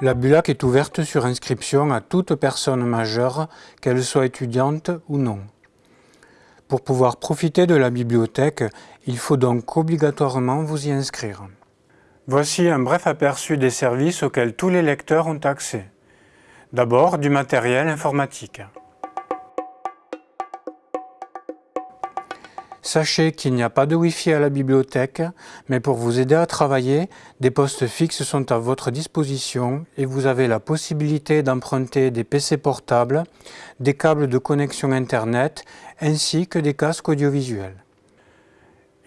La BULAC est ouverte sur inscription à toute personne majeure, qu'elle soit étudiante ou non. Pour pouvoir profiter de la bibliothèque, il faut donc obligatoirement vous y inscrire. Voici un bref aperçu des services auxquels tous les lecteurs ont accès. D'abord, du matériel informatique. Sachez qu'il n'y a pas de Wi-Fi à la bibliothèque, mais pour vous aider à travailler, des postes fixes sont à votre disposition et vous avez la possibilité d'emprunter des PC portables, des câbles de connexion Internet ainsi que des casques audiovisuels.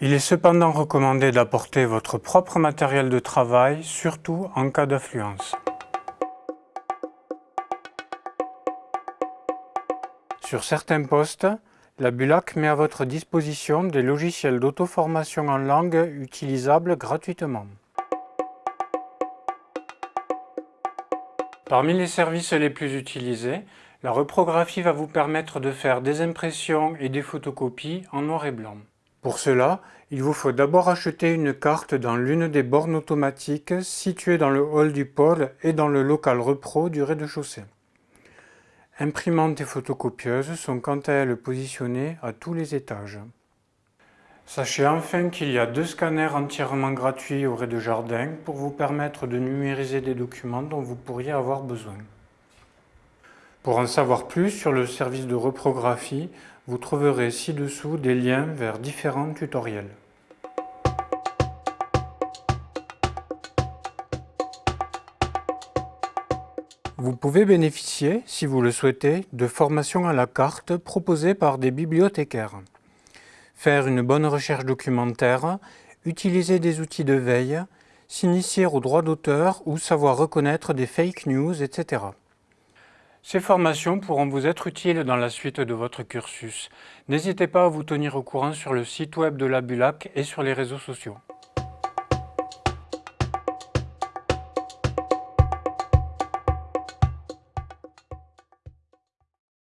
Il est cependant recommandé d'apporter votre propre matériel de travail, surtout en cas d'affluence. Sur certains postes, la Bulac met à votre disposition des logiciels d'auto-formation en langue utilisables gratuitement. Parmi les services les plus utilisés, la reprographie va vous permettre de faire des impressions et des photocopies en noir et blanc. Pour cela, il vous faut d'abord acheter une carte dans l'une des bornes automatiques situées dans le hall du pôle et dans le local repro du rez-de-chaussée. Imprimantes et photocopieuses sont quant à elles positionnées à tous les étages. Sachez enfin qu'il y a deux scanners entièrement gratuits au rez-de-jardin pour vous permettre de numériser des documents dont vous pourriez avoir besoin. Pour en savoir plus sur le service de reprographie, vous trouverez ci-dessous des liens vers différents tutoriels. Vous pouvez bénéficier, si vous le souhaitez, de formations à la carte proposées par des bibliothécaires. Faire une bonne recherche documentaire, utiliser des outils de veille, s'initier au droit d'auteur ou savoir reconnaître des fake news, etc. Ces formations pourront vous être utiles dans la suite de votre cursus. N'hésitez pas à vous tenir au courant sur le site web de la BULAC et sur les réseaux sociaux.